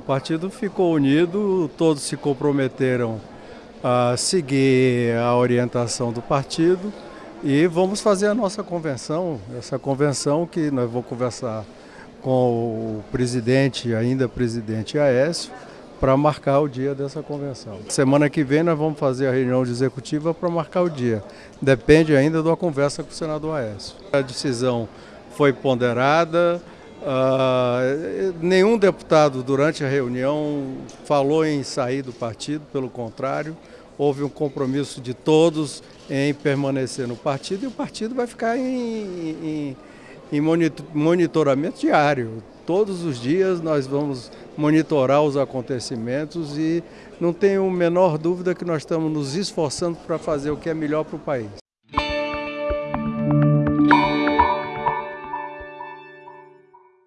O partido ficou unido, todos se comprometeram a seguir a orientação do partido e vamos fazer a nossa convenção, essa convenção que nós vamos conversar com o presidente, ainda presidente Aécio, para marcar o dia dessa convenção. Semana que vem nós vamos fazer a reunião executiva para marcar o dia. Depende ainda da conversa com o senador Aécio. A decisão foi ponderada, Uh, nenhum deputado durante a reunião falou em sair do partido, pelo contrário, houve um compromisso de todos em permanecer no partido e o partido vai ficar em, em, em monitoramento diário. Todos os dias nós vamos monitorar os acontecimentos e não tenho a menor dúvida que nós estamos nos esforçando para fazer o que é melhor para o país.